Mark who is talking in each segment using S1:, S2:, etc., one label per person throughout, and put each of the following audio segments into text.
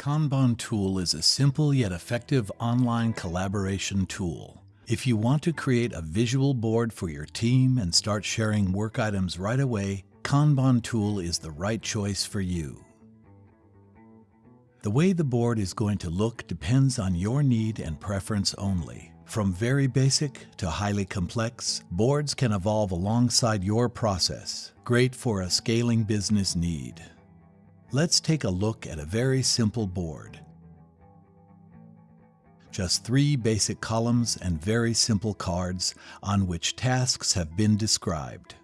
S1: Kanban Tool is a simple yet effective online collaboration tool. If you want to create a visual board for your team and start sharing work items right away, Kanban Tool is the right choice for you. The way the board is going to look depends on your need and preference only. From very basic to highly complex, boards can evolve alongside your process, great for a scaling business need. Let's take a look at a very simple board. Just three basic columns and very simple cards on which tasks have been described.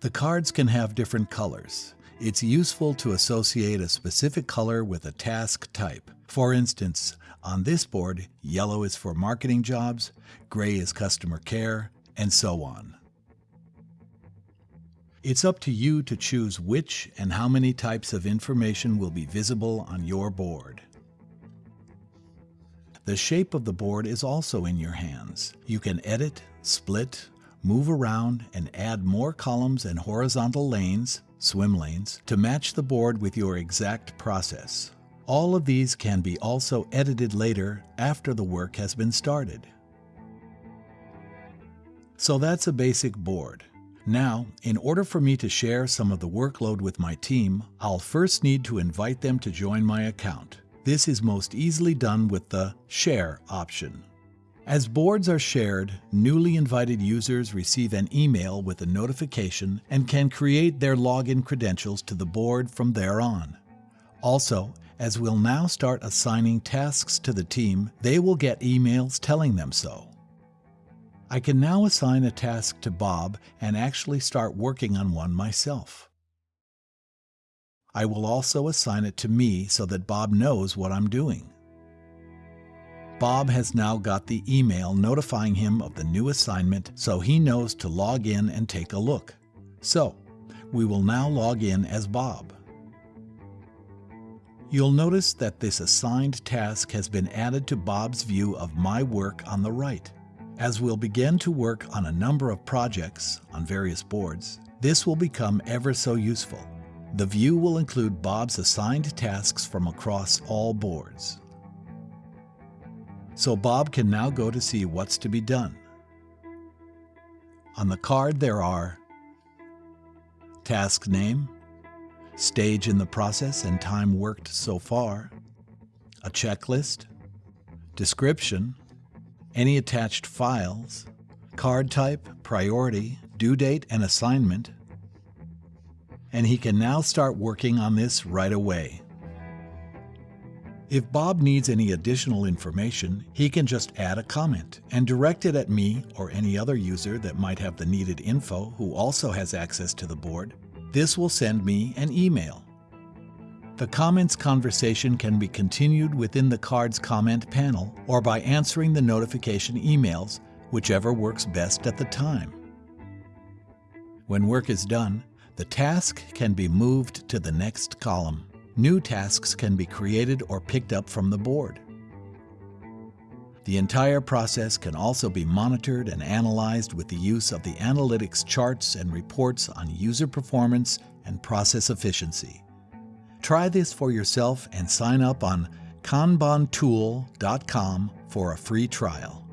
S1: The cards can have different colors. It's useful to associate a specific color with a task type. For instance, on this board, yellow is for marketing jobs, gray is customer care, and so on. It's up to you to choose which and how many types of information will be visible on your board. The shape of the board is also in your hands. You can edit, split, move around, and add more columns and horizontal lanes, swim lanes, to match the board with your exact process. All of these can be also edited later after the work has been started. So that's a basic board. Now, in order for me to share some of the workload with my team, I'll first need to invite them to join my account. This is most easily done with the Share option. As boards are shared, newly invited users receive an email with a notification and can create their login credentials to the board from there on. Also, as we'll now start assigning tasks to the team, they will get emails telling them so. I can now assign a task to Bob and actually start working on one myself. I will also assign it to me so that Bob knows what I'm doing. Bob has now got the email notifying him of the new assignment so he knows to log in and take a look. So, we will now log in as Bob. You'll notice that this assigned task has been added to Bob's view of my work on the right. As we'll begin to work on a number of projects on various boards, this will become ever so useful. The view will include Bob's assigned tasks from across all boards. So Bob can now go to see what's to be done. On the card there are task name, stage in the process and time worked so far, a checklist, description, any attached files, card type, priority, due date, and assignment, and he can now start working on this right away. If Bob needs any additional information, he can just add a comment and direct it at me or any other user that might have the needed info who also has access to the board. This will send me an email. The comments conversation can be continued within the card's comment panel or by answering the notification emails, whichever works best at the time. When work is done, the task can be moved to the next column. New tasks can be created or picked up from the board. The entire process can also be monitored and analyzed with the use of the analytics charts and reports on user performance and process efficiency. Try this for yourself and sign up on kanbantool.com for a free trial.